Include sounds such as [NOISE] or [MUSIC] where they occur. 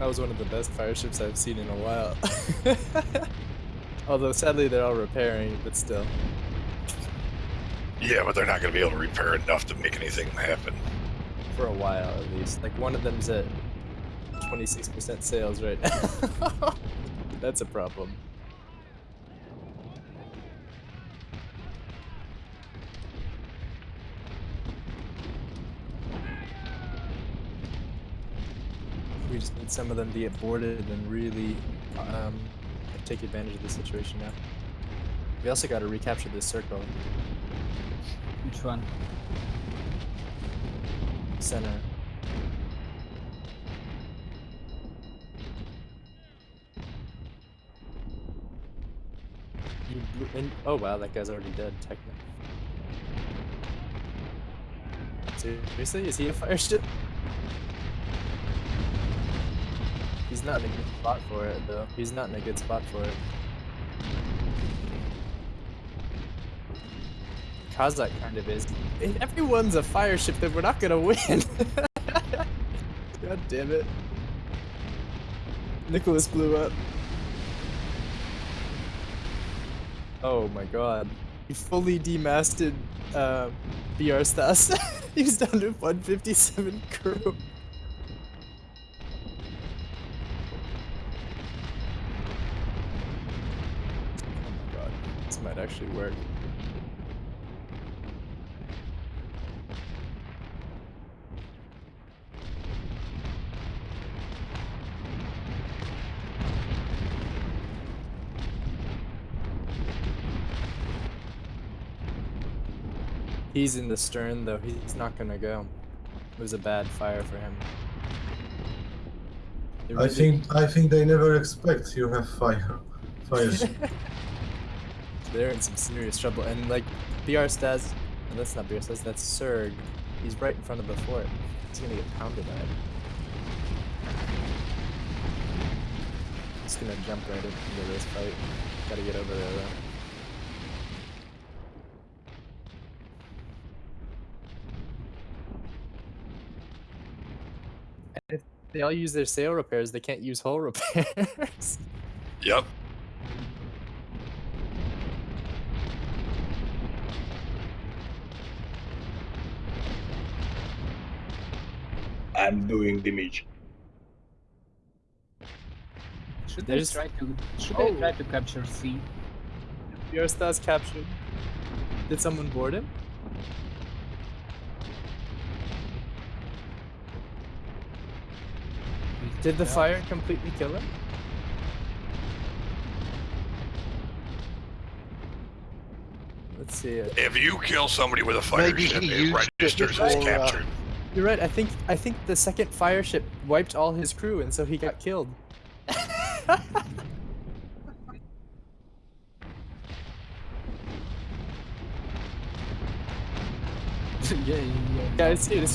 That was one of the best fire ships I've seen in a while. [LAUGHS] Although sadly they're all repairing, but still. Yeah, but they're not going to be able to repair enough to make anything happen. For a while at least. Like one of them's at 26% sales right now. [LAUGHS] That's a problem. We just need some of them to get boarded and really um, take advantage of the situation now. We also got to recapture this circle. Which one? Center. You blew in oh wow, that guy's already dead, technically. Seriously? Is he a fire ship? He's not in a good spot for it, though. He's not in a good spot for it. Kazakh kind of is. If everyone's a fire ship, then we're not gonna win. [LAUGHS] God damn it. Nicholas blew up. Oh my god. He fully demasted uh, BR Stas. [LAUGHS] He's down to 157 crew. Oh my god. This might actually work. He's in the stern though, he's not gonna go. It was a bad fire for him. It I think I think they never expect you have fire fires. [LAUGHS] They're in some serious trouble. And like BR Stas, no, that's not BR Stas, that's Serg. He's right in front of the fort. He's gonna get pounded by it. Just gonna jump right into this fight. Gotta get over there though. They all use their sail repairs, they can't use hull repairs. [LAUGHS] Yep. I'm doing damage. Should There's- I try to should Oh. I try to capture C? BR star's captured. Did someone board him? Did the Yeah. fire completely kill him? Let's see it. If you kill somebody with a fire Maybe ship, he it used registers before, as uh, captured. You're right. I think I think the second fire ship wiped all his crew, and so he got killed. [LAUGHS] yeah, yeah, yeah. Guys, dude, it's